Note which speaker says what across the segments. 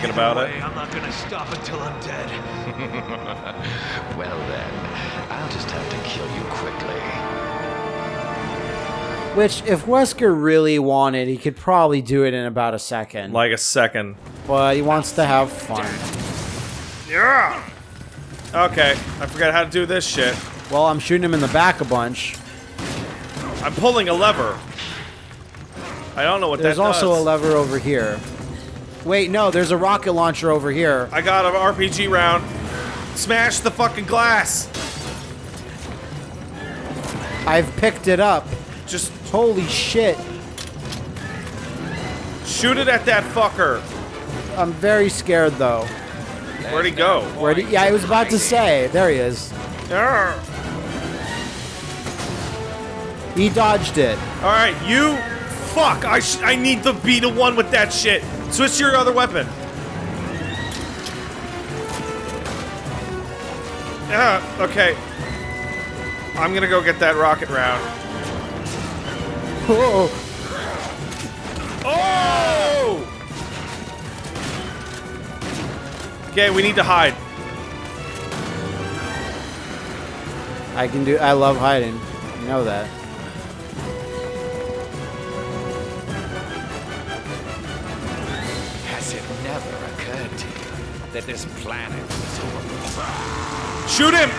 Speaker 1: thinking about it.
Speaker 2: I'm not gonna stop until I'm dead.
Speaker 3: well then, I'll just have to kill you quickly.
Speaker 4: Which, if Wesker really wanted, he could probably do it in about a second.
Speaker 1: Like a second.
Speaker 4: but he wants to have fun.
Speaker 1: Yeah. Okay, I forgot how to do this shit.
Speaker 4: Well, I'm shooting him in the back a bunch.
Speaker 1: I'm pulling a lever. I don't know what
Speaker 4: There's
Speaker 1: that
Speaker 4: also
Speaker 1: does.
Speaker 4: a lever over here. Wait, no, there's a rocket launcher over here.
Speaker 1: I got an RPG round. Smash the fucking glass.
Speaker 4: I've picked it up.
Speaker 1: Just
Speaker 4: Holy shit.
Speaker 1: shoot it at that fucker.
Speaker 4: I'm very scared though.
Speaker 1: Where'd he go?
Speaker 4: Where did, yeah, I was about to say. There he is.
Speaker 1: Arr.
Speaker 4: He dodged it.
Speaker 1: All right, you. Fuck! I sh- I need to be the one with that shit. Switch to your other weapon. Yeah. Okay. I'm gonna go get that rocket round.
Speaker 4: Oh,
Speaker 1: Oh! Okay, we need to hide.
Speaker 4: I can do. I love hiding. You know that.
Speaker 3: That this planet is over?
Speaker 1: Shoot him!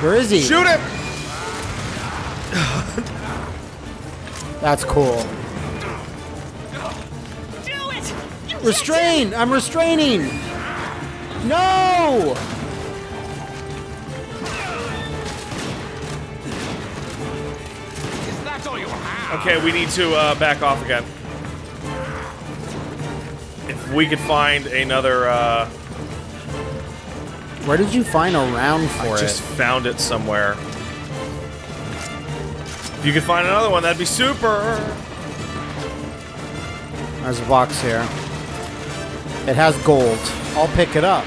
Speaker 4: Where is he?
Speaker 1: Shoot him!
Speaker 4: That's cool.
Speaker 5: Do it! You
Speaker 4: Restrain! I'm restraining! No!
Speaker 3: Is that all you have?
Speaker 1: Okay, we need to uh, back off again. We could find another, uh,
Speaker 4: Where did you find a round for
Speaker 1: I
Speaker 4: it?
Speaker 1: I just found it somewhere. If you could find another one, that'd be super.
Speaker 4: There's a box here. It has gold. I'll pick it up.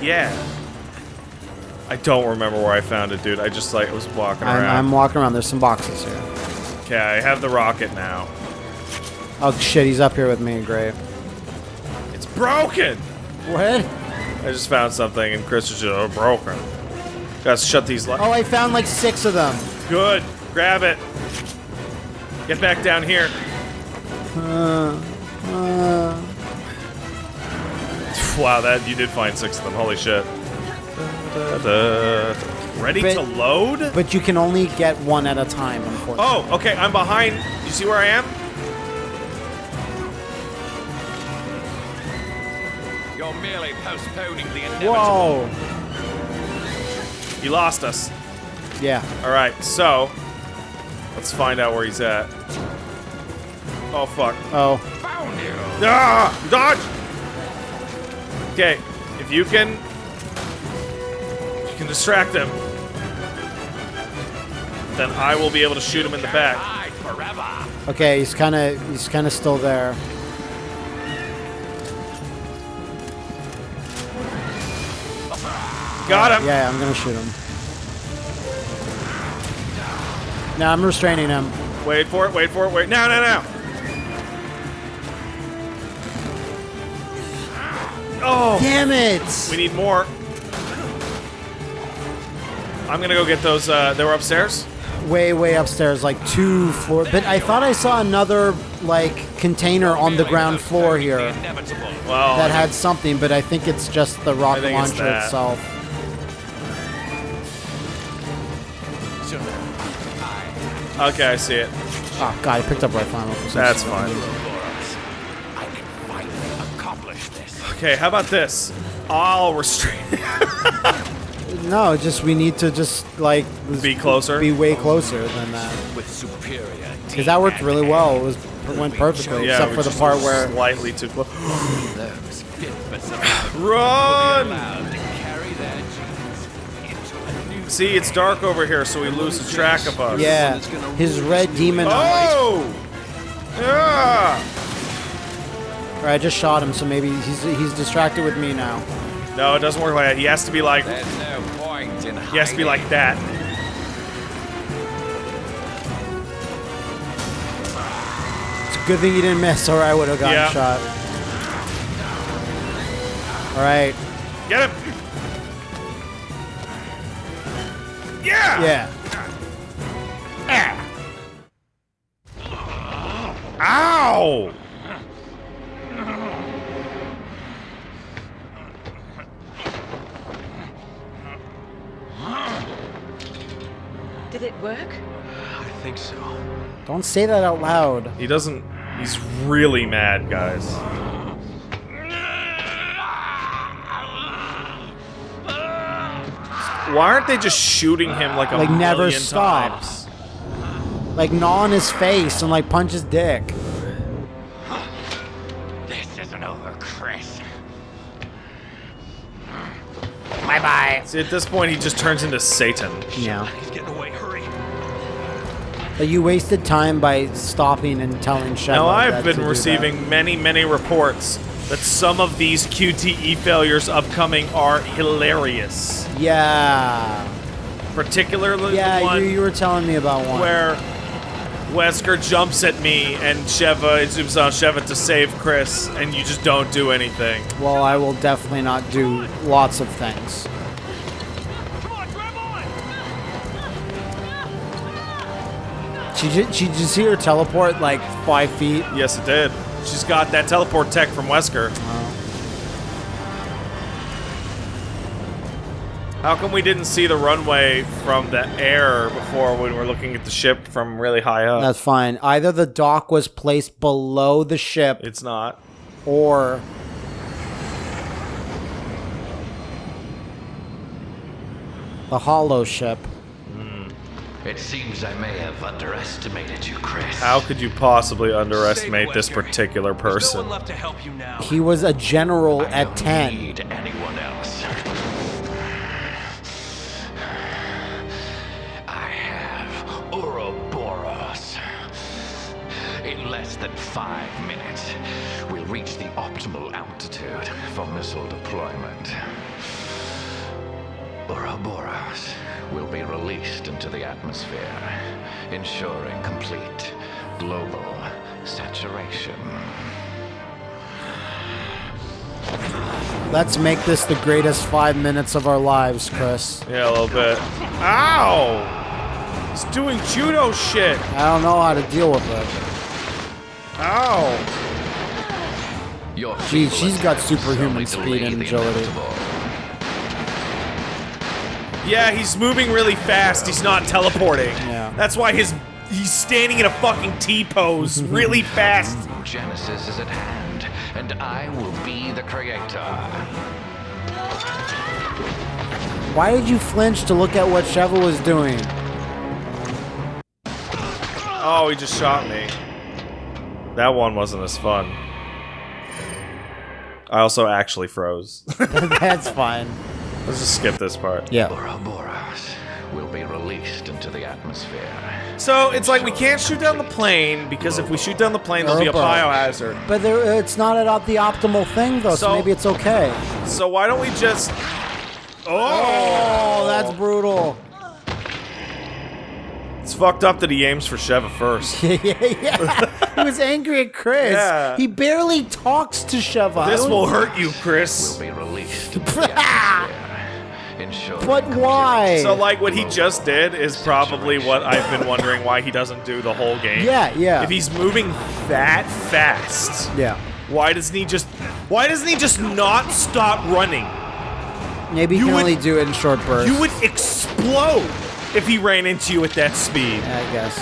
Speaker 1: Yeah. I don't remember where I found it, dude. I just like was walking
Speaker 4: I'm,
Speaker 1: around.
Speaker 4: I'm walking around. There's some boxes here.
Speaker 1: Okay, I have the rocket now.
Speaker 4: Oh shit, he's up here with me. Great.
Speaker 1: Broken.
Speaker 4: What?
Speaker 1: I just found something, and Chris is just oh, broken. Gotta shut these lights.
Speaker 4: Oh, I found like six of them.
Speaker 1: Good. Grab it. Get back down here.
Speaker 4: Uh, uh,
Speaker 1: Wow, that you did find six of them. Holy shit. Da, da, da. Ready
Speaker 4: But-
Speaker 1: to load?
Speaker 4: but you can only get one at a time, unfortunately.
Speaker 1: Oh, okay. I'm behind. You see where I am?
Speaker 3: You're merely postponing the inevitable.
Speaker 4: Whoa.
Speaker 1: He lost us.
Speaker 4: Yeah.
Speaker 1: All right. So, let's find out where he's at. Oh fuck.
Speaker 4: Oh.
Speaker 3: Found you.
Speaker 1: Ah! Dodge! Okay, if you can... You can distract him. Then I will be able to shoot him in the back.
Speaker 4: Okay, he's kind of he's kind of still there.
Speaker 1: Got him!
Speaker 4: Yeah, I'm gonna shoot him. No, I'm restraining him.
Speaker 1: Wait for it, wait for it, wait. Now, now, now! Oh!
Speaker 4: Damn it!
Speaker 1: We need more. I'm gonna go get those, uh, they were upstairs?
Speaker 4: Way, way upstairs, like two floor. But I thought I saw another like container on the ground floor here.
Speaker 1: Well,
Speaker 4: that had something, but I think it's just the rocket launcher itself.
Speaker 1: Okay, I see it.
Speaker 4: Oh god, I picked up right final.
Speaker 1: That's fine.
Speaker 3: I can finally accomplish this.
Speaker 1: Okay, how about this? I'll restrain.
Speaker 4: No, just we need to just like
Speaker 1: Be closer?
Speaker 4: be way closer than that.
Speaker 3: With superior
Speaker 4: Because that worked really well. It was it went perfectly,
Speaker 1: yeah,
Speaker 4: except for the part where
Speaker 1: slightly too close.
Speaker 3: fit for survival
Speaker 1: Run! See, it's dark over here, so he loses track of us.
Speaker 4: yeah, his red demon.
Speaker 1: Oh! Yeah!
Speaker 4: Or I just shot him, so maybe he's he's distracted with me now.
Speaker 1: No, it doesn't work like that. He has to be like.
Speaker 3: There's no point in
Speaker 1: He has to be like that.
Speaker 4: It's a good thing you didn't miss, or I would have gotten
Speaker 1: Yeah.
Speaker 4: shot. All right.
Speaker 1: Get him! Yeah!
Speaker 4: Yeah.
Speaker 1: Ow!
Speaker 5: Did it work?
Speaker 2: I think so.
Speaker 4: Don't say that out loud.
Speaker 1: He doesn't. He's really mad, guys. Why aren't they just shooting him like a
Speaker 4: Like, never stops?
Speaker 1: times?
Speaker 4: Like gnawing his face and like punch his dick.
Speaker 3: This isn't over, Chris.
Speaker 4: Bye bye.
Speaker 1: See, at this point, he just turns into Satan.
Speaker 4: Yeah.
Speaker 2: He's getting away. Hurry.
Speaker 4: But you wasted time by stopping and telling Sheva.
Speaker 1: Now, I've
Speaker 4: to
Speaker 1: been
Speaker 4: do
Speaker 1: receiving many, many reports that some of these QTE failures upcoming are hilarious.
Speaker 4: Yeah.
Speaker 1: Particularly the
Speaker 4: Yeah, you, you were telling me about one.
Speaker 1: where Wesker jumps at me and Sheva, it zooms on Sheva to save Chris, and you just don't do anything.
Speaker 4: Well, I will definitely not do lots of things.
Speaker 2: Come on, grab on!
Speaker 4: She did, she did you see her teleport like five feet?
Speaker 1: Yes, it did. She's got that teleport tech from Wesker. How come we didn't see the runway from the air before when we're looking at the ship from really high up?
Speaker 4: That's fine. Either the dock was placed below the ship
Speaker 1: it's not.
Speaker 4: or the hollow ship.
Speaker 3: It seems I may have underestimated you, Chris.
Speaker 1: How could you possibly underestimate this particular
Speaker 2: There's no
Speaker 1: person?
Speaker 2: one left to help you now.
Speaker 4: He was a general
Speaker 3: I
Speaker 4: at
Speaker 3: don't
Speaker 4: 10.
Speaker 3: need anyone else. I have Ouroboros. In less than five minutes, we'll reach the optimal altitude for missile deployment. Ouroboros will be released into the atmosphere, ensuring complete global saturation.
Speaker 4: Let's make this the greatest five minutes of our lives, Chris.
Speaker 1: Yeah, a little bit. Ow! He's doing judo shit.
Speaker 4: I don't know how to deal with it.
Speaker 1: Ow!
Speaker 3: Your
Speaker 4: Gee, she's got superhuman speed and
Speaker 3: the
Speaker 4: agility.
Speaker 3: Inevitable.
Speaker 1: Yeah, he's moving really fast. He's not teleporting.
Speaker 4: Yeah.
Speaker 1: That's why his he's standing in a fucking T pose really fast.
Speaker 3: Genesis is at hand, and I will be the creator.
Speaker 4: Why did you flinch to look at what Sheva was doing?
Speaker 1: Oh, he just shot me. That one wasn't as fun. I also actually froze.
Speaker 4: That's fine.
Speaker 1: Let's just skip this part.
Speaker 4: Yeah.
Speaker 3: Bora Ouroboros will be released into the atmosphere.
Speaker 1: So it's like we can't shoot down the plane because if we shoot down the plane, there'll be a
Speaker 4: Ouroboros.
Speaker 1: biohazard.
Speaker 4: But there, it's not at the optimal thing, though, so,
Speaker 1: So-
Speaker 4: maybe it's okay.
Speaker 1: So why don't we just?
Speaker 4: Oh, oh that's brutal.
Speaker 1: It's fucked up that he aims for Sheva first.
Speaker 4: yeah, yeah. Yeah. He was angry at Chris.
Speaker 1: Yeah.
Speaker 4: He barely talks to Sheva.
Speaker 1: This will hurt you, Chris.
Speaker 3: Will be released into the
Speaker 4: But why?
Speaker 1: So like what he just did is probably what I've been wondering why he doesn't do the whole game.
Speaker 4: Yeah, yeah.
Speaker 1: If he's moving that fast,
Speaker 4: Yeah.
Speaker 1: why doesn't he just why doesn't he just not stop running?
Speaker 4: Maybe he
Speaker 1: You
Speaker 4: can
Speaker 1: would-
Speaker 4: only do it in short bursts.
Speaker 1: You would explode if he ran into you at that speed.
Speaker 4: I guess.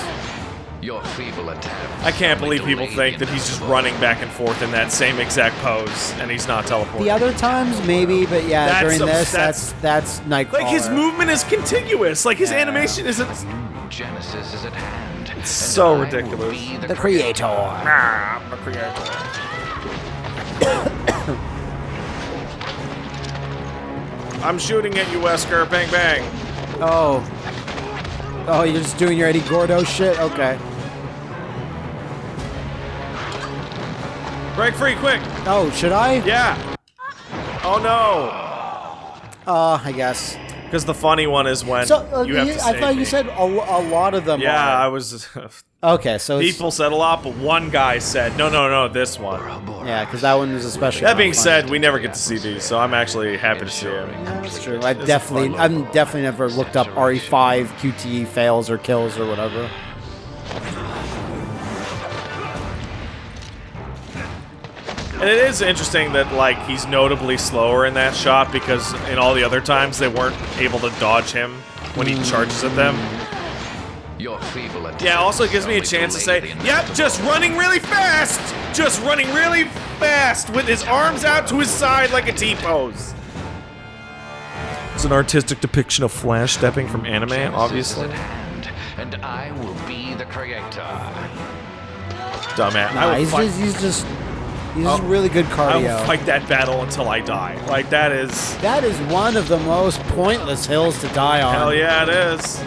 Speaker 3: Your feeble attempts
Speaker 1: I can't believe people think that he's just running back and forth in that same exact pose and he's not teleporting.
Speaker 4: The other times, maybe, but yeah,
Speaker 1: That's
Speaker 4: during
Speaker 1: a-
Speaker 4: this,
Speaker 1: that's-
Speaker 4: that's that's Nightcrawler.
Speaker 1: like his movement is contiguous. Like his
Speaker 4: Yeah.
Speaker 1: animation isn't
Speaker 3: Genesis is at hand. and
Speaker 1: so
Speaker 3: I
Speaker 1: ridiculous.
Speaker 3: be
Speaker 4: The creator.
Speaker 1: Ah, I'm a creator. I'm shooting at you, Wesker. Bang, bang.
Speaker 4: Oh. Oh, you're just doing your Eddie Gordo shit? Okay.
Speaker 1: Break free, quick.
Speaker 4: Oh, should I?
Speaker 1: Yeah. Oh no.
Speaker 4: Uh, I guess.
Speaker 1: Because the funny one is when
Speaker 4: So uh,
Speaker 1: you have
Speaker 4: you-
Speaker 1: to
Speaker 4: I thought
Speaker 1: me.
Speaker 4: you said a, a lot of them.
Speaker 1: Yeah, I was.
Speaker 4: Okay, so it's,
Speaker 1: people said a lot, but one guy said, "No, no, no, this one."
Speaker 4: yeah, because that one was especially.
Speaker 1: That being said, we never get to see these, so I'm actually happy to see him.
Speaker 4: That's true. I've definitely, I've definitely never looked up RE5 QTE fails or kills or whatever.
Speaker 1: And it is interesting that like he's notably slower in that shot because in all the other times they weren't able to dodge him when he hmm. charges at them.
Speaker 3: Your feeble
Speaker 1: Yeah, also it gives me a chance to say, "Yep, just running really fast, just running really fast with his arms out to his side like a T pose." It's an artistic depiction of Flash stepping from anime, obviously.
Speaker 3: hand, and I will be the creator.
Speaker 1: Dumbass. I
Speaker 4: Nah,
Speaker 1: will
Speaker 4: he's just, he's just, he's just
Speaker 1: Oh.
Speaker 4: really good cardio.
Speaker 1: I will fight that battle until I die. Like that is
Speaker 4: That is one of the most pointless hills to die on.
Speaker 1: hell yeah, it is.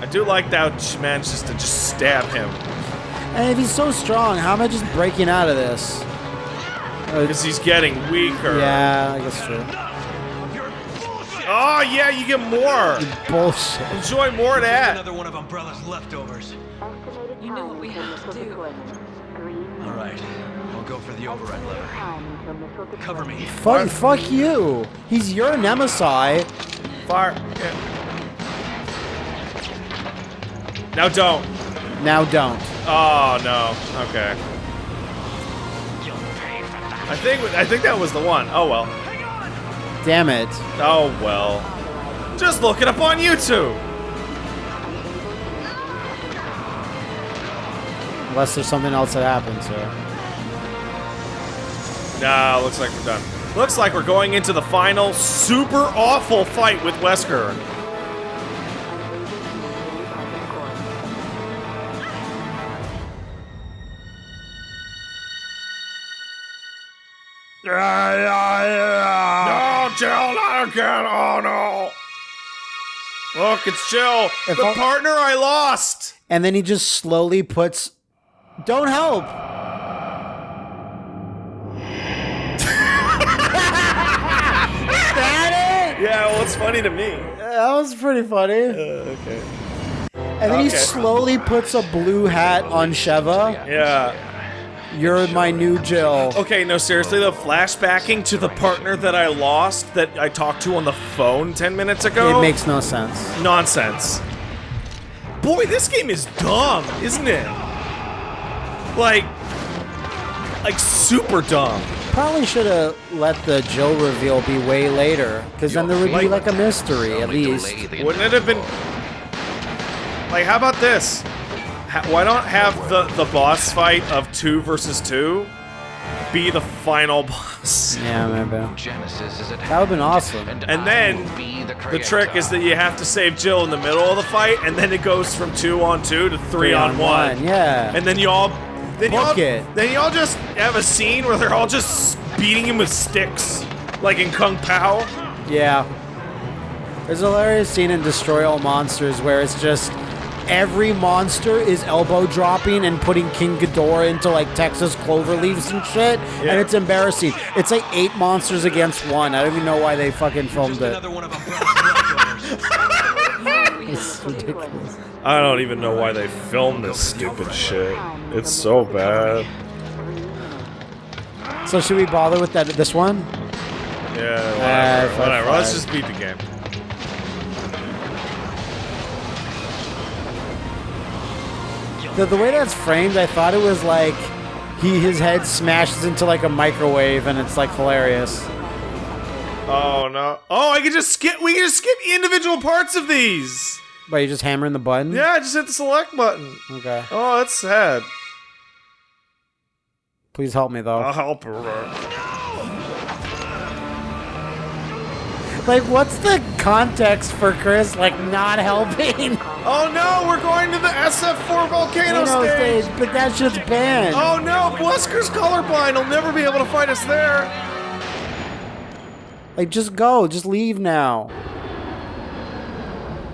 Speaker 1: I do like that she manages to just stab him
Speaker 4: And if he's so strong, how am I just breaking out of this? Uh,
Speaker 1: because he's getting weaker.
Speaker 4: yeah, I guess true.
Speaker 1: Oh yeah, you get more.
Speaker 4: Bullshit.
Speaker 1: Enjoy more of that.
Speaker 2: Another one of Umbrella's leftovers.
Speaker 5: You know what we have to do.
Speaker 2: All right, I'll go for the override lever. Cover me.
Speaker 4: Fuck, fuck you. He's your nemesis.
Speaker 1: Fire. Yeah. Now don't.
Speaker 4: Now don't.
Speaker 1: Oh no. Okay. I think I think that was the one. Oh well.
Speaker 4: Damn it.
Speaker 1: Oh well. Just look it up on YouTube.
Speaker 4: Unless there's something else that happens here.
Speaker 1: Nah, looks like we're done. Looks like we're going into the final super awful fight with Wesker. Yeah, yeah, yeah. No, Jill, not again. Oh no. Look, it's Jill,
Speaker 4: If
Speaker 1: the
Speaker 4: I-
Speaker 1: partner I lost.
Speaker 4: And then he just slowly puts. Don't help. that it?
Speaker 1: Yeah, well, it's funny to me.
Speaker 4: That was pretty funny.
Speaker 1: Uh, okay.
Speaker 4: And then he
Speaker 1: okay.
Speaker 4: slowly puts a blue hat on Sheva.
Speaker 1: Yeah.
Speaker 4: You're my new Jill.
Speaker 1: Okay, no, seriously the flashbacking to the partner that I lost that I talked to on the phone 10 minutes ago.
Speaker 4: It makes no sense.
Speaker 1: nonsense. Boy, this game is dumb, isn't it? Like, like super dumb.
Speaker 4: Probably should have let the Jill reveal be way later, because then there would be
Speaker 1: Like-
Speaker 4: like a mystery at least.
Speaker 1: Wouldn't it have been like? How about this? Why don't have the the boss fight of two versus two be the final boss?
Speaker 4: Yeah, maybe.
Speaker 3: Genesis is
Speaker 4: That would've been awesome.
Speaker 3: And,
Speaker 1: And then
Speaker 3: the,
Speaker 1: The trick is that you have to save Jill in the middle of the fight, and then it goes from two on two to three, on, one.
Speaker 4: Yeah.
Speaker 1: And then you all, then you all,
Speaker 4: it.
Speaker 1: then you all just have a scene where they're all just beating him with sticks, like in Kung Pow.
Speaker 4: yeah. There's a hilarious scene in Destroy All Monsters where it's just every monster is elbow dropping and putting King Ghidorah into like Texas clover leaves and shit,
Speaker 1: Yeah.
Speaker 4: and it's embarrassing. It's like eight monsters against one. I don't even know why they fucking filmed
Speaker 2: Just
Speaker 4: it.
Speaker 2: another one of Umbrella's leftovers.
Speaker 4: It's ridiculous.
Speaker 1: I don't even know why they filmed this stupid shit. It's so bad.
Speaker 4: So should we bother with that? This one?
Speaker 1: Yeah,
Speaker 4: Ah,
Speaker 1: whatever.
Speaker 4: fuck
Speaker 1: whatever. Let's just beat the game.
Speaker 4: The, the way that's framed, I thought it was like he his head smashes into like a microwave, and it's like hilarious.
Speaker 1: Oh no! Oh, I can just skip. We can just skip individual parts of these.
Speaker 4: But you just hammering the button.
Speaker 1: Yeah, I just hit the select button.
Speaker 4: Okay.
Speaker 1: Oh, that's sad.
Speaker 4: Please help me though.
Speaker 1: I'll help her.
Speaker 4: Like, what's the context for Chris like not helping?
Speaker 1: Oh no, we're going to the SF4 volcano stage.
Speaker 4: stage, but that shit's banned.
Speaker 1: Oh no, Wesker's colorblind. He'll never be able to fight us there.
Speaker 4: Like, just go, just leave now.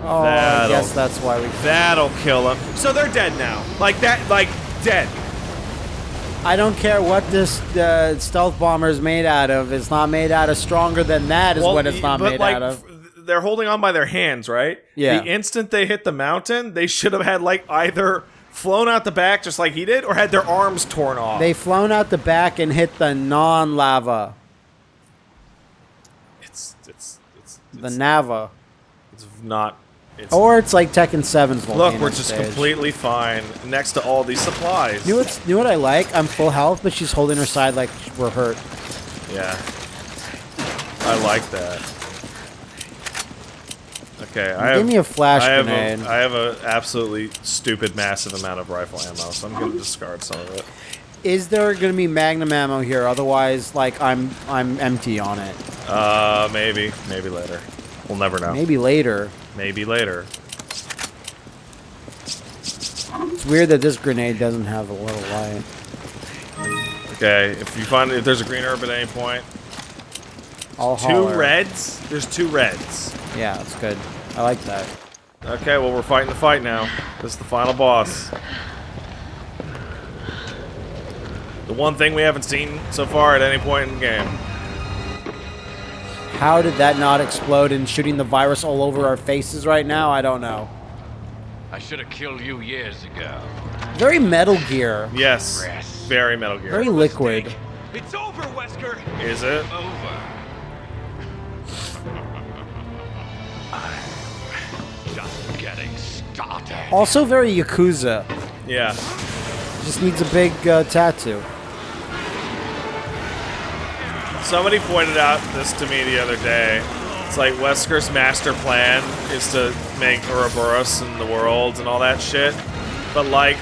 Speaker 4: Oh, I
Speaker 1: That'll-
Speaker 4: guess that's why we.
Speaker 1: That'll kill him. So they're dead now. Like that, like dead.
Speaker 4: I don't care what this uh, stealth bomber is made out of. It's not made out of stronger than that. Is what it's not made
Speaker 1: like,
Speaker 4: out of.
Speaker 1: they're holding on by their hands, right?
Speaker 4: Yeah.
Speaker 1: The instant they hit the mountain, they should have had like either flown out the back just like he did, or had their arms torn off.
Speaker 4: They flown out the back and hit the non-lava,
Speaker 1: it's it's it's
Speaker 4: the
Speaker 1: it's,
Speaker 4: Nava,
Speaker 1: it's not. It's,
Speaker 4: or it's like Tekken 7's volcano
Speaker 1: look, we're just
Speaker 4: stage.
Speaker 1: completely fine next to all these supplies.
Speaker 4: Knew what's knew what I like? I'm full health, but she's holding her side like we're hurt.
Speaker 1: Yeah. I like that. Okay, I have,
Speaker 4: Give me a flash
Speaker 1: I have
Speaker 4: grenade.
Speaker 1: A, I have a absolutely stupid, massive amount of rifle ammo, so I'm gonna discard some of it.
Speaker 4: Is there gonna be magnum ammo here? Otherwise, like I'm I'm empty on it.
Speaker 1: Uh, maybe, maybe later. We'll never know.
Speaker 4: Maybe later.
Speaker 1: Maybe later.
Speaker 4: It's weird that this grenade doesn't have a little light.
Speaker 1: Okay, if you find if there's a green herb at any point,
Speaker 4: I'll
Speaker 1: two
Speaker 4: holler.
Speaker 1: reds. There's two reds.
Speaker 4: Yeah, that's good. I like that.
Speaker 1: Okay, well we're fighting the fight now. This is the final boss. The one thing we haven't seen so far at any point in the game.
Speaker 4: How did that not explode and shooting the virus all over our faces right now? I don't know.
Speaker 3: I should have killed you years ago.
Speaker 4: Very Metal Gear.
Speaker 1: Yes,
Speaker 3: Rest.
Speaker 1: very Metal Gear.
Speaker 4: Very liquid.
Speaker 2: It's over, Wesker.
Speaker 1: Is it?
Speaker 3: Over. I'm just getting started.
Speaker 4: Also very Yakuza.
Speaker 1: Yeah.
Speaker 4: Just needs a big uh, tattoo.
Speaker 1: Somebody pointed out this to me the other day. It's like Wesker's master plan is to make Ouroboros in the world and all that shit. But like,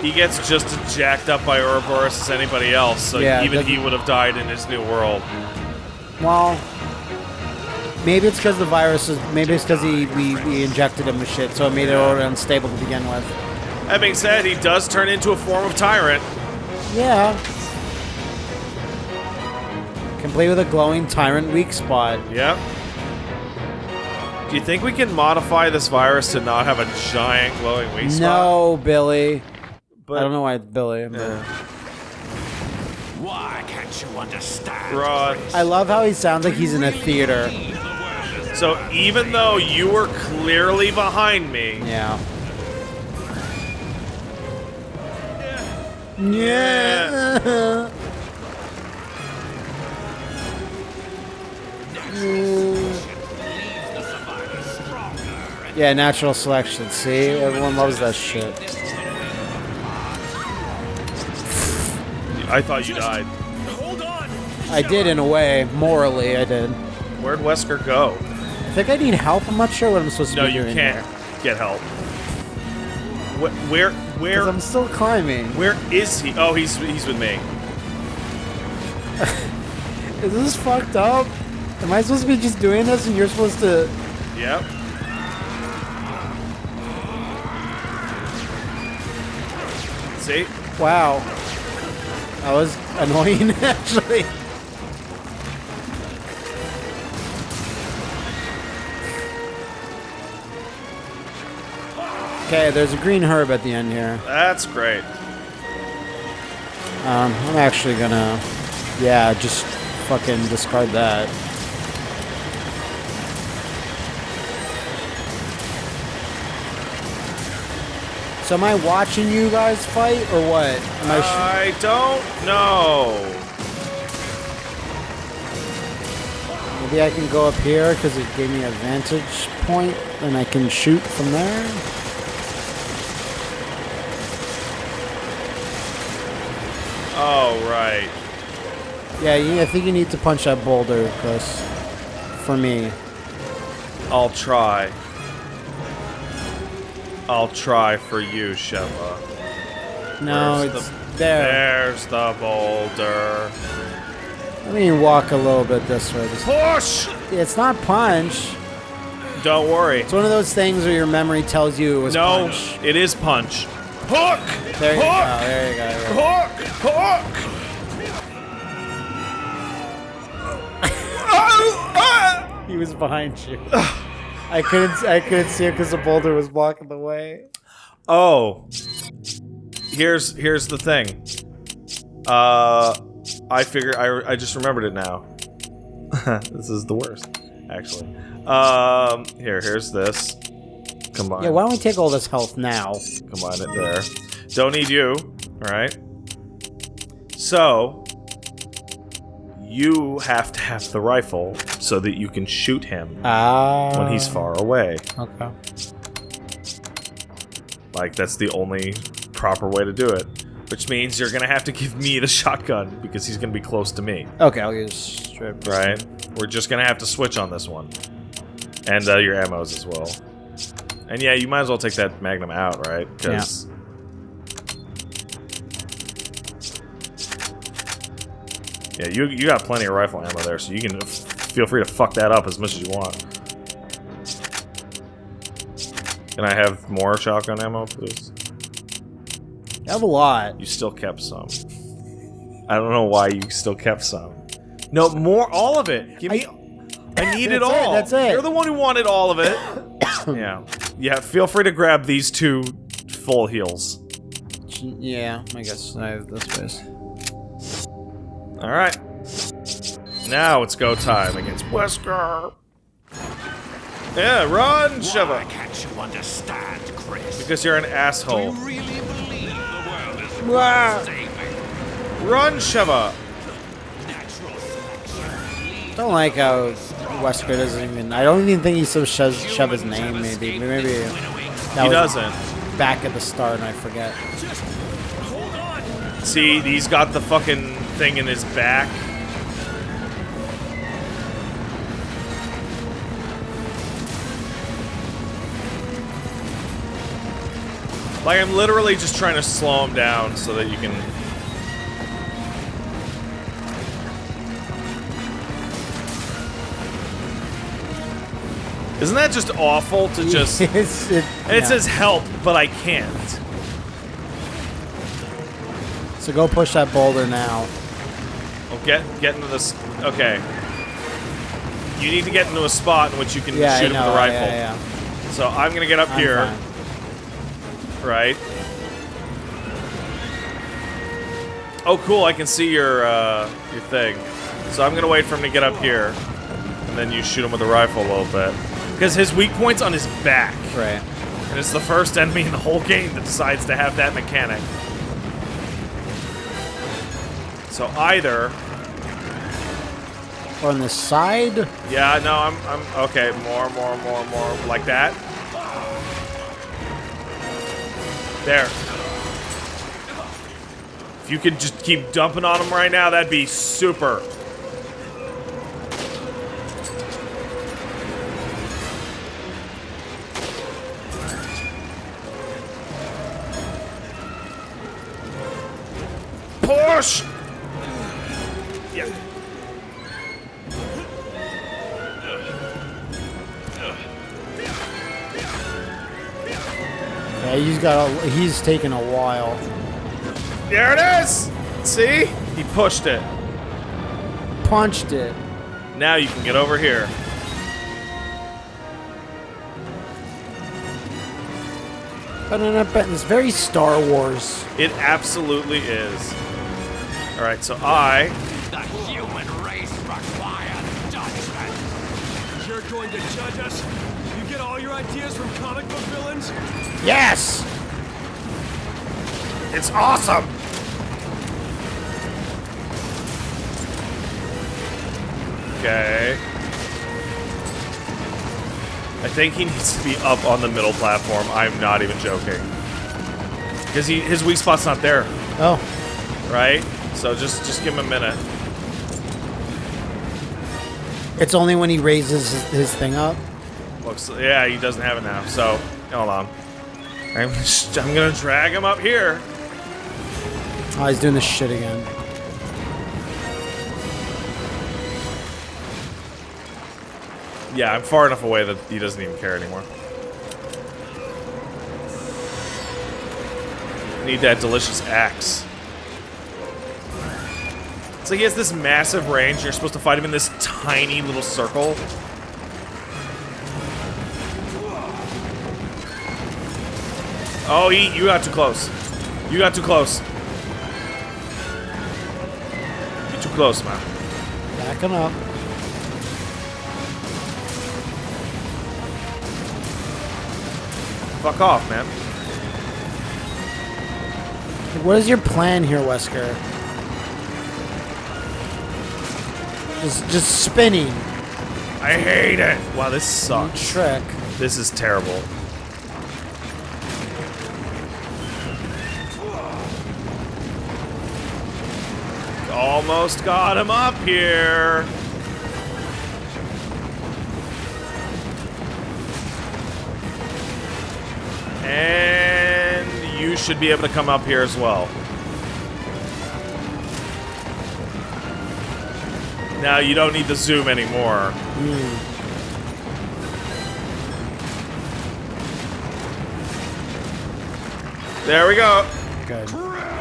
Speaker 1: he gets just as jacked up by Ouroboros as anybody else, so
Speaker 4: Yeah,
Speaker 1: even he would have died in his new world.
Speaker 4: Well, maybe it's because the virus is. Maybe it's because he we, we injected him with shit, so it made it already unstable to begin with.
Speaker 1: That being said, he does turn into a form of tyrant.
Speaker 4: Yeah. Complete with a glowing tyrant weak spot.
Speaker 1: Yep. Do you think we can modify this virus to not have a giant glowing weak spot?
Speaker 4: No, Billy.
Speaker 1: but
Speaker 4: I don't know why it's Billy. but-
Speaker 1: Yeah.
Speaker 3: Why can't you understand?
Speaker 1: Rod.
Speaker 4: I love how he sounds like he's in a theater.
Speaker 1: So even though you were clearly behind me,
Speaker 4: Yeah.
Speaker 1: Yeah.
Speaker 4: Yeah, Mm. natural selection. See, everyone loves that shit.
Speaker 1: I thought you died.
Speaker 2: Hold on.
Speaker 4: I did in a way. Morally, I did.
Speaker 1: Where'd Wesker go?
Speaker 4: I think I need help. I'm not sure what I'm supposed to
Speaker 1: No,
Speaker 4: be
Speaker 1: you can't get help. Wh- Where, where,
Speaker 4: I'm still climbing.
Speaker 1: where is he? Oh, he's he's with me.
Speaker 4: Is this fucked up? Am I supposed to be just doing this and you're supposed to...
Speaker 1: Yep. See?
Speaker 4: Wow. That was annoying, actually. Okay, there's a green herb at the end here.
Speaker 1: That's great.
Speaker 4: Um, I'm actually gonna, yeah, just fucking discard that. So am I watching you guys fight or what? Am I?
Speaker 1: I don't know.
Speaker 4: maybe I can go up here because it gave me a vantage point and I can shoot from there.
Speaker 1: Oh, right.
Speaker 4: Yeah, you, I think you need to punch that boulder, Chris. For me.
Speaker 1: I'll try. I'll try for you, Sheva.
Speaker 4: No,
Speaker 1: Where's
Speaker 4: it's
Speaker 1: the-
Speaker 4: there.
Speaker 1: There's the boulder.
Speaker 4: Let me walk a little bit this way. Just-
Speaker 1: Push!
Speaker 4: It's not punch.
Speaker 1: Don't worry.
Speaker 4: It's one of those things where your memory tells you it was
Speaker 1: No,
Speaker 4: punch.
Speaker 1: it is punch. Hook!
Speaker 4: There you go.
Speaker 1: Hook!
Speaker 4: Oh, there you go. there you go.
Speaker 1: Hook! Hook! Ah!
Speaker 4: He was behind you. I couldn't. I couldn't see it because the boulder was blocking the way.
Speaker 1: Oh. Here's here's the thing. Uh, I figure I I just remembered it now. this is the worst, actually. Um, here, here's this. Combine.
Speaker 4: Yeah, why don't we take all this health now?
Speaker 1: Combine it there. Don't need you. All right. So you have to have the rifle so that you can shoot him
Speaker 4: Ah.
Speaker 1: when he's far away.
Speaker 4: Okay.
Speaker 1: Like that's the only proper way to do it. Which means you're gonna have to give me the shotgun because he's gonna be close to me.
Speaker 4: Okay, I'll use strip.
Speaker 1: Right? We're just gonna have to switch on this one. And uh, your ammos as well. And yeah, you might as well take that magnum out, right? Because yeah. you you got plenty of rifle ammo there, so you can f feel free to fuck that up as much as you want. Can I have more shotgun ammo, please?
Speaker 4: I have a lot.
Speaker 1: You still kept some. I don't know why you still kept some. No, more, all of it. Give me. I, need it
Speaker 4: That's it,
Speaker 1: all.
Speaker 4: that's it.
Speaker 1: You're the one who wanted all of it. yeah, yeah. Feel free to grab these two full heals.
Speaker 4: Yeah, I guess I have this space.
Speaker 1: All right. Now it's go time against Wesker. Yeah, run, Sheva.
Speaker 3: can't you understand, Chris?
Speaker 1: Because you're an asshole.
Speaker 3: really believe the world is saving
Speaker 1: Run, Sheva.
Speaker 3: natural selection?
Speaker 4: Don't like how Wesker doesn't even. I don't even think he still shoves shove his name. Maybe, maybe that
Speaker 1: He
Speaker 4: was
Speaker 1: doesn't.
Speaker 4: back at the start, and I forget.
Speaker 1: See, he's got the fucking thing in his back. Like, I'm literally just trying to slow him down so that you can... Isn't that just awful to just...
Speaker 4: It,
Speaker 1: it says help, but I can't.
Speaker 4: So go push that boulder now.
Speaker 1: Get get into this. Okay. You need to get into a spot in which you can
Speaker 4: Yeah,
Speaker 1: shoot him with a rifle.
Speaker 4: Yeah, yeah.
Speaker 1: So I'm gonna get up
Speaker 4: I'm
Speaker 1: here,
Speaker 4: fine.
Speaker 1: right? Oh, cool! I can see your uh, your thing. So I'm gonna wait for him to get up here, and then you shoot him with a rifle a little bit, because his weak point's on his back,
Speaker 4: Right.
Speaker 1: and it's the first enemy in the whole game that decides to have that mechanic. So either
Speaker 4: on the side.
Speaker 1: Yeah, no, I'm, I'm okay. More, more, more, more, like that. There. If you could just keep dumping on him right now, that'd be super.
Speaker 4: Got. A, he's taken a while.
Speaker 1: There it is! See? He pushed it.
Speaker 4: Punched it.
Speaker 1: Now you can get over here.
Speaker 4: But it's very Star Wars.
Speaker 1: It absolutely is. Alright, so I.
Speaker 3: The human race requires judgment.
Speaker 6: You're going to judge us? You get all your ideas from comic book villains?
Speaker 4: Yes.
Speaker 1: It's awesome! Okay. I think he needs to be up on the middle platform. I'm not even joking. Because he his weak spot's not there,
Speaker 4: Oh,
Speaker 1: right? So just just give him a minute.
Speaker 4: it's only when he raises his, his thing up.
Speaker 1: Looks, yeah, he doesn't have it now. So, hold on. I'm, just- I'm gonna drag him up here.
Speaker 4: Oh, he's doing this shit again.
Speaker 1: Yeah, I'm far enough away that he doesn't even care anymore. Need that delicious axe. It's like he has this massive range. and You're supposed to fight him in this tiny little circle. Oh, he, you got too close. You got too close. Too close, man.
Speaker 4: Backing up.
Speaker 1: Fuck off, man.
Speaker 4: What is your plan here, Wesker? Just, just spinning.
Speaker 1: I hate it. Wow, this sucks.
Speaker 4: Trick.
Speaker 1: This is terrible. Almost got him up here. And you should be able to come up here as well. Now you don't need the zoom anymore. Hmm. There we go.
Speaker 4: Good.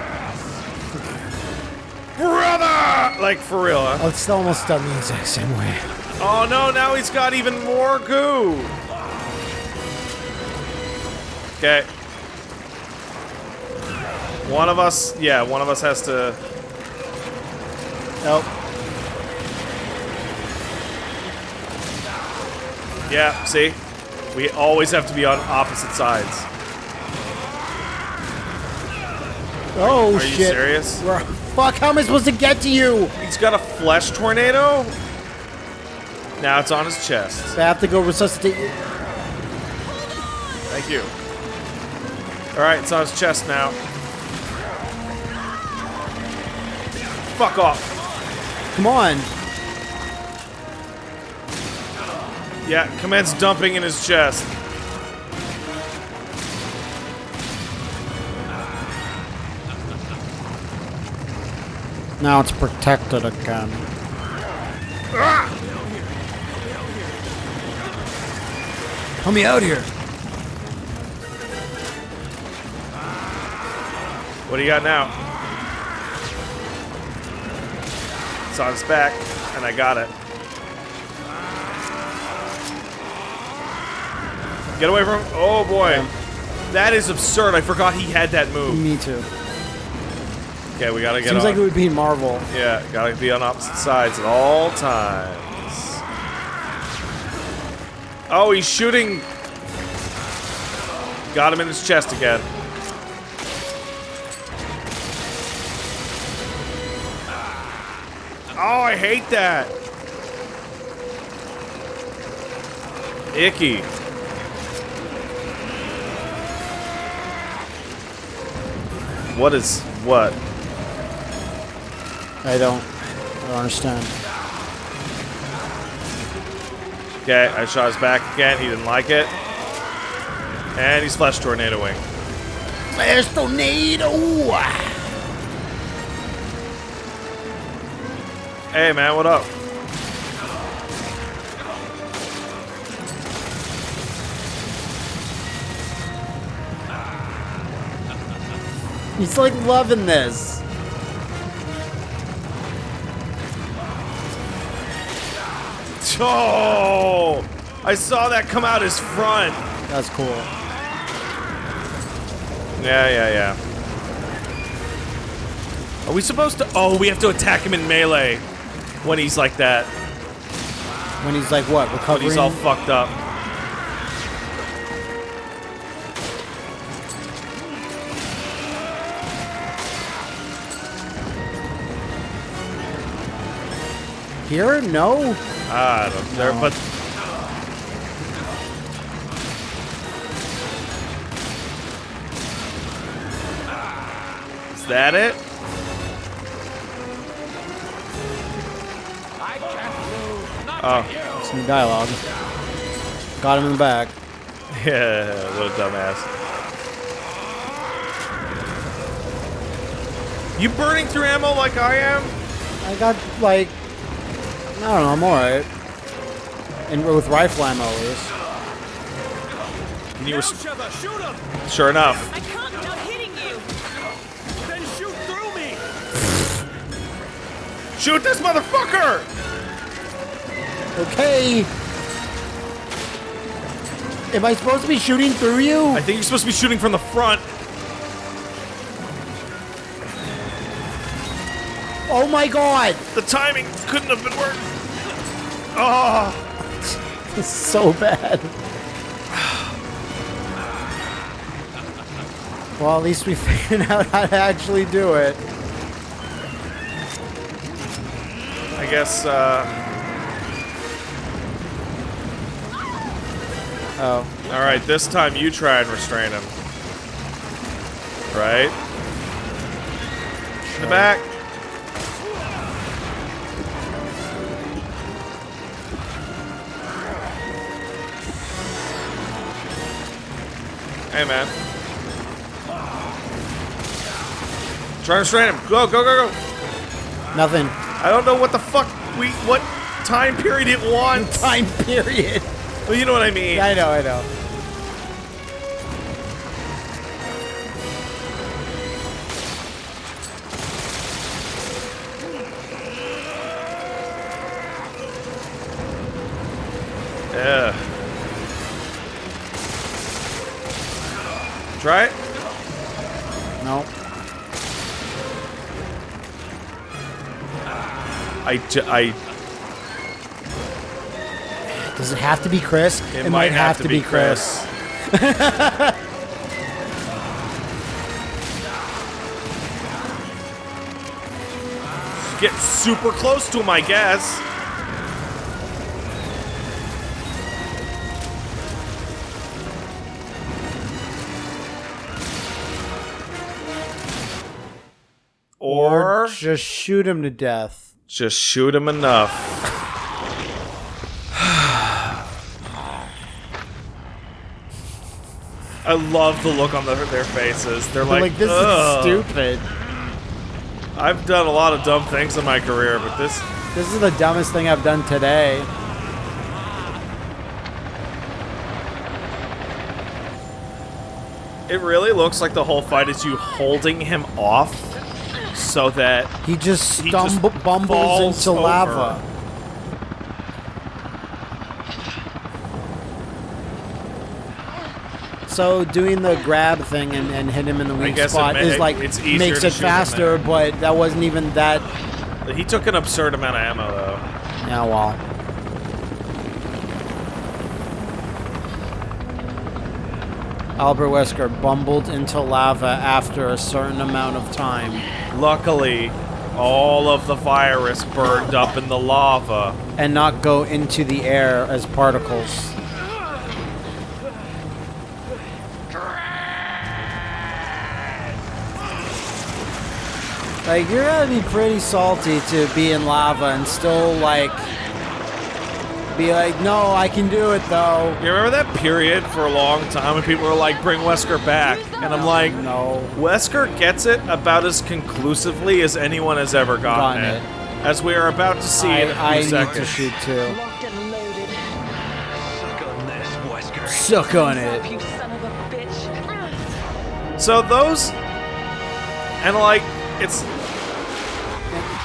Speaker 1: Brother! Like, for real, huh?
Speaker 4: Oh, it's almost done the exact same way.
Speaker 1: Oh no, now he's got even more goo! Okay. One of us, yeah, one of us has to...
Speaker 4: Nope.
Speaker 1: Yeah, see? We always have to be on opposite sides.
Speaker 4: Oh,
Speaker 1: Are
Speaker 4: shit.
Speaker 1: you serious?
Speaker 4: Bro, Fuck, how am I supposed to get to you?
Speaker 1: He's got a flesh tornado? Now it's on his chest.
Speaker 4: I have to go resuscitate you.
Speaker 1: Thank you. Alright, it's on his chest now. Fuck off.
Speaker 4: Come on.
Speaker 1: Yeah, commence dumping in his chest.
Speaker 4: Now it's protected again.
Speaker 2: Help me out here.
Speaker 1: What do you got now? It's on his back, and I got it. Get away from him. Oh boy. That is absurd. I forgot he had that move.
Speaker 4: Me too.
Speaker 1: Okay, we gotta get
Speaker 4: Seems
Speaker 1: on.
Speaker 4: like it would be Marvel.
Speaker 1: yeah, gotta be on opposite sides at all times. Oh, he's shooting. Got him in his chest again. Oh, I hate that. Icky. What is what?
Speaker 4: I don't, I don't understand.
Speaker 1: Okay, I shot his back again. He didn't like it. And he's flash tornadoing.
Speaker 4: Flash tornado!
Speaker 1: Hey man, what up?
Speaker 4: He's like loving this.
Speaker 1: Oh! I saw that come out his front.
Speaker 4: That's cool.
Speaker 1: Yeah, yeah, yeah. Are we supposed to? Oh, we have to attack him in melee when he's like that.
Speaker 4: When he's like what,
Speaker 1: When he's all fucked up.
Speaker 4: Here? No?
Speaker 1: I don't.
Speaker 4: No.
Speaker 1: But is that it? Oh, oh.
Speaker 4: It's new dialogue. Got him in the back.
Speaker 1: yeah, what a dumbass. You burning through ammo like I am?
Speaker 4: I got, like, I don't know, I'm alright. And with rifle ammo, at least.
Speaker 1: And you were
Speaker 6: Now, shoot him!
Speaker 1: sure enough.
Speaker 5: I can't without hitting you.
Speaker 6: Then shoot through me!
Speaker 1: Shoot this motherfucker!
Speaker 4: Okay! Am I supposed to be shooting through you?
Speaker 1: I think you're supposed to be shooting from the front.
Speaker 4: Oh my god!
Speaker 1: The timing couldn't have been worse. Oh,
Speaker 4: This is so bad. Well, at least we figured out how to actually do it.
Speaker 1: I guess. uh...
Speaker 4: Oh.
Speaker 1: All right, this time you try and restrain him. Right? In the back. Hey, man. Try to restrain him. Go, go, go, go.
Speaker 4: Nothing.
Speaker 1: I don't know what the fuck we what time period it wants.
Speaker 4: Time period.
Speaker 1: Well, you know what I mean.
Speaker 4: I know, I know.
Speaker 1: Yeah. Try it.
Speaker 4: No.
Speaker 1: I, I
Speaker 4: Does it have to be Chris?
Speaker 1: it, might, have, to, be Chris. Get super close to him, I guess.
Speaker 4: Just shoot him to death.
Speaker 1: just shoot him enough. I love the look on the, their faces. They're
Speaker 4: Like,
Speaker 1: like,
Speaker 4: like this
Speaker 1: "Ugh."
Speaker 4: is stupid.
Speaker 1: I've done a lot of dumb things in my career, but this
Speaker 4: This is the dumbest thing I've done today.
Speaker 1: it really looks like the whole fight is you holding him off so that
Speaker 4: He just
Speaker 1: just
Speaker 4: bumbles into
Speaker 1: over.
Speaker 4: lava. So doing the grab thing and, and hit him in the weak spot
Speaker 1: ma-
Speaker 4: is like
Speaker 1: it's
Speaker 4: makes it faster, but that wasn't even that.
Speaker 1: he took an absurd amount of ammo though.
Speaker 4: Yeah, well, Albert Wesker bumbled into lava after a certain amount of time.
Speaker 1: Luckily, all of the virus burned up in the lava.
Speaker 4: and not go into the air as particles. Like you're gonna be pretty salty to be in lava and still like be like, no, I can do it though.
Speaker 1: You remember that period for a long time when people were like, "Bring Wesker back," and I'm like,
Speaker 4: No.
Speaker 1: Wesker gets it about as conclusively as anyone has ever gotten,
Speaker 4: Gotten
Speaker 1: it.
Speaker 4: it.
Speaker 1: As we are about to see in a few
Speaker 4: I, I need to shoot too.
Speaker 5: Locked and loaded.
Speaker 2: Suck on this, Wesker.
Speaker 4: Suck on it.
Speaker 5: You son of a bitch.
Speaker 1: So those, and like, it's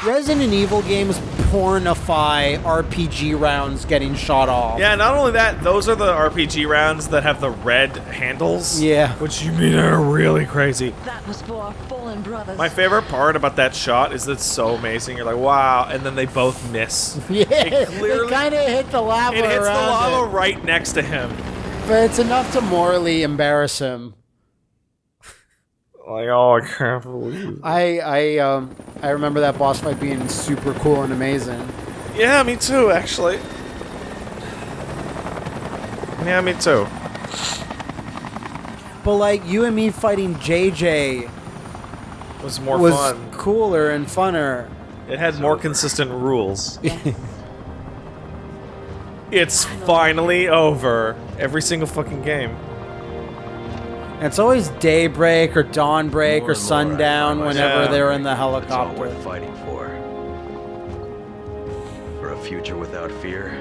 Speaker 4: Resident Evil games pornify RPG rounds getting shot off.
Speaker 1: yeah. Not only that, those are the RPG rounds that have the red handles.
Speaker 4: Yeah.
Speaker 1: which you mean are really crazy.
Speaker 5: That was for our fallen brothers.
Speaker 1: My favorite part about that shot is that it's so amazing. You're like, wow, and then they both miss.
Speaker 4: Yeah,
Speaker 1: It clearly-
Speaker 4: it kind of hit the lava
Speaker 1: It hits the
Speaker 4: around
Speaker 1: lava
Speaker 4: it.
Speaker 1: right next to him.
Speaker 4: But it's enough to morally embarrass him.
Speaker 1: Like, oh, I can't believe.
Speaker 4: I I um I remember that boss fight being super cool and amazing.
Speaker 1: Yeah, me too, actually. Yeah, me too.
Speaker 4: But like you and me fighting JJ
Speaker 1: It was more
Speaker 4: was
Speaker 1: fun.
Speaker 4: cooler and funner.
Speaker 1: It had more consistent rules. it's finally over. Every single fucking game.
Speaker 4: And it's always daybreak or dawnbreak
Speaker 2: More
Speaker 4: or
Speaker 2: and more I
Speaker 4: sundown whenever
Speaker 1: myself
Speaker 4: they're in the
Speaker 2: It's all
Speaker 4: helicopter.
Speaker 2: worth fighting for. For a future without fear.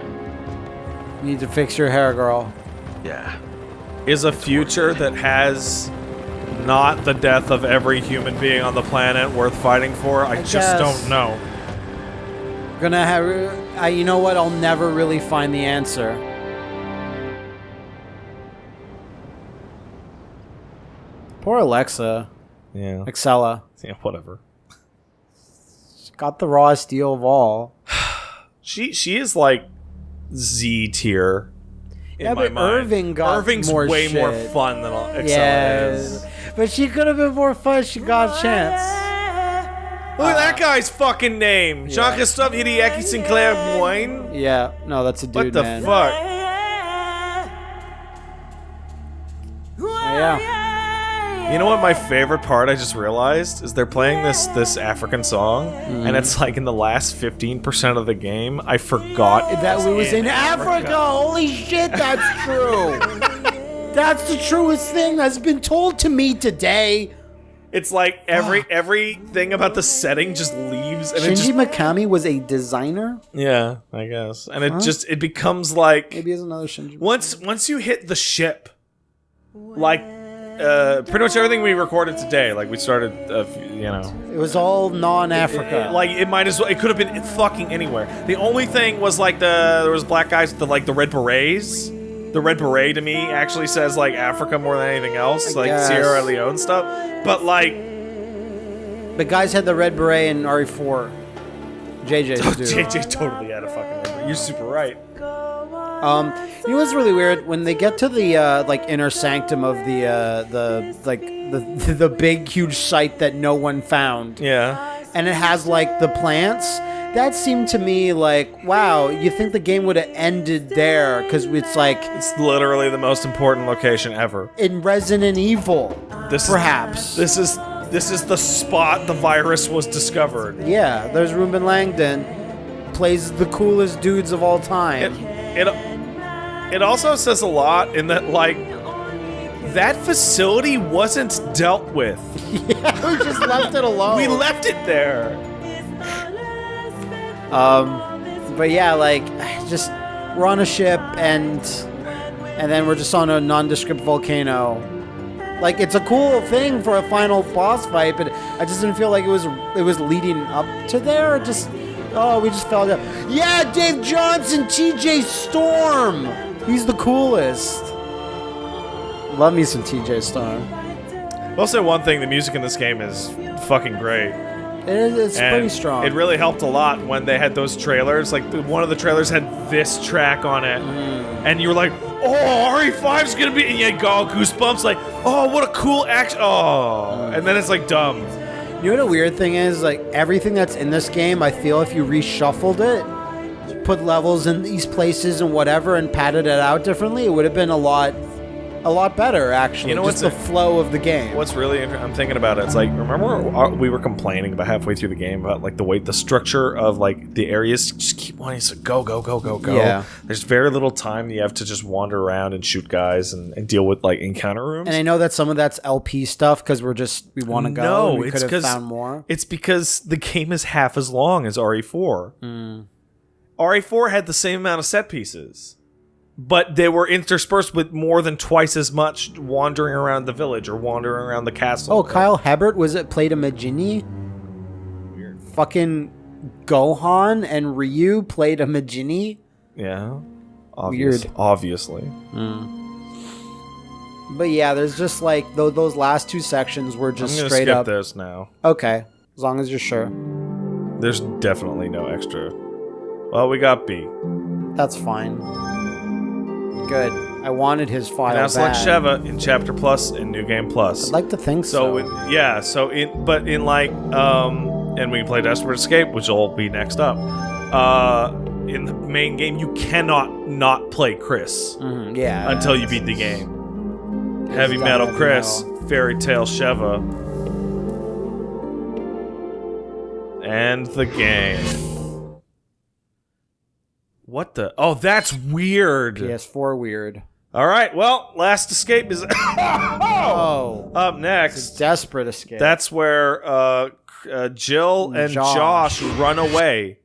Speaker 4: You need to fix your hair, girl.
Speaker 2: Yeah.
Speaker 1: Is a future that has not the death of every human being on the planet worth fighting for? I,
Speaker 4: I
Speaker 1: just
Speaker 4: guess.
Speaker 1: don't know.
Speaker 4: Gonna have. I, you know what? I'll never really find the answer. Poor Alexa.
Speaker 1: Yeah.
Speaker 4: Excella.
Speaker 1: Yeah, whatever.
Speaker 4: Got the rawest deal of all.
Speaker 1: She she is like Z tier. In
Speaker 4: Yeah,
Speaker 1: my
Speaker 4: but
Speaker 1: mind.
Speaker 4: Irving got
Speaker 1: Irving's
Speaker 4: more
Speaker 1: way more fun than Excella
Speaker 4: Yeah,
Speaker 1: is.
Speaker 4: but she could have been more fun. She got a chance.
Speaker 1: Look at that guy's fucking name, Jean Christophe Hideaki Sinclair Moine.
Speaker 4: Yeah, no, that's a dude,
Speaker 1: What the
Speaker 4: man.
Speaker 1: fuck?
Speaker 4: Yeah,
Speaker 1: You know what my favorite part I just realized is they're playing this this African song
Speaker 4: Mm-hmm.
Speaker 1: and it's like in the last 15% of the game I forgot it
Speaker 4: that we was in Africa. Holy shit, that's true. that's the truest thing that's been told to me today.
Speaker 1: It's like every everything about the setting just leaves and it
Speaker 4: Shinji
Speaker 1: just
Speaker 4: Mikami was a designer.
Speaker 1: Yeah, I guess. And it just it becomes like
Speaker 4: Maybe it's another Shinji.
Speaker 1: once once you hit the ship like uh pretty much everything we recorded today like we started uh, you know
Speaker 4: It was all non-Africa.
Speaker 1: like it might as well it could have been fucking anywhere the only thing was like the there was black guys with the like the red berets the red beret to me actually says like africa more than anything else like
Speaker 4: guess.
Speaker 1: sierra leone stuff but like
Speaker 4: the guys had the red beret in RE4. JJ's do.
Speaker 1: jj totally had a fucking red beret. you're super right
Speaker 4: Um, you know what's really weird when they get to the uh, like inner sanctum of the uh, the like the the big huge site that no one found,
Speaker 1: yeah
Speaker 4: and it has like the plants. That seemed to me like wow. You think the game would have ended there because it's like
Speaker 1: it's literally the most important location ever
Speaker 4: in Resident Evil,
Speaker 1: this is-
Speaker 4: perhaps.
Speaker 1: this is this is the spot the virus was discovered
Speaker 4: yeah, there's Reuben Langdon, plays the coolest dudes of all time.
Speaker 1: it it also says a lot in that like that facility wasn't dealt with.
Speaker 4: we just left it alone.
Speaker 1: We left it there.
Speaker 4: Um, but yeah, like just we're on a ship and and then we're just on a nondescript volcano. Like it's a cool thing for a final boss fight, but I just didn't feel like it was it was leading up to there. Just oh, we just fell down. Yeah, Dave Johnson, T.J. Storm. He's the coolest. Love me some T.J. Storm.
Speaker 1: I'll say one thing: the music in this game is fucking great.
Speaker 4: It is, it's
Speaker 1: And
Speaker 4: pretty strong.
Speaker 1: It really helped a lot when they had those trailers. Like one of the trailers had this track on it,
Speaker 4: Mm.
Speaker 1: and you were like, "Oh, RE5's gonna be," and you had all goosebumps. Like, "Oh, what a cool action!" Oh, and then it's like dumb.
Speaker 4: You know what a weird thing is? Like everything that's in this game, I feel if you reshuffled it, put levels in these places and whatever, and padded it out differently, it would have been a lot, a lot better actually.
Speaker 1: You know what's
Speaker 4: the
Speaker 1: a-
Speaker 4: flow of the game.
Speaker 1: What's really I'm thinking about it. It's like remember uh, we were complaining about halfway through the game about like the way the structure of like the areas just keep wanting to go go go go go.
Speaker 4: Yeah.
Speaker 1: There's very little time you have to just wander around and shoot guys and, and deal with like encounter rooms.
Speaker 4: and I know that some of that's LP stuff because we're just we want to go.
Speaker 1: No,
Speaker 4: we
Speaker 1: it's
Speaker 4: could have
Speaker 1: 'cause-
Speaker 4: found more.
Speaker 1: It's because the game is half as long as RE4.
Speaker 4: Hmm.
Speaker 1: RE4 had the same amount of set pieces, but they were interspersed with more than twice as much wandering around the village or wandering around the castle.
Speaker 4: Oh, Kyle Hebert was it played a Majini?
Speaker 1: Weird.
Speaker 4: Fucking Gohan and Ryu played a Majini.
Speaker 1: Yeah. Obvious,
Speaker 4: Weird.
Speaker 1: Obviously. Hmm.
Speaker 4: But yeah, there's just like those, those last two sections were
Speaker 1: I'm
Speaker 4: just
Speaker 1: gonna
Speaker 4: straight
Speaker 1: skip
Speaker 4: up.
Speaker 1: this now.
Speaker 4: Okay, as long as you're sure.
Speaker 1: There's definitely no extra. Well, we got B.
Speaker 4: That's fine. Good. I wanted his file back.
Speaker 1: like Sheva in Chapter Plus and New Game Plus.
Speaker 4: I'd like to think
Speaker 1: So
Speaker 4: so.
Speaker 1: yeah, so in but in like um and we can play Desperate Escape, which will be next up. Uh in the main game you cannot not play Chris
Speaker 4: Mhm, yeah.
Speaker 1: until you beat the game. Heavy Metal
Speaker 4: heavy
Speaker 1: Chris,
Speaker 4: metal.
Speaker 1: Fairy Tale Sheva. And the game. What the? Oh, that's weird.
Speaker 4: PS4 weird.
Speaker 1: All right. Well, Last Escape is
Speaker 4: Oh,
Speaker 1: up next.
Speaker 4: desperate escape.
Speaker 1: That's where uh, uh, Jill and
Speaker 4: Josh.
Speaker 1: Josh. run away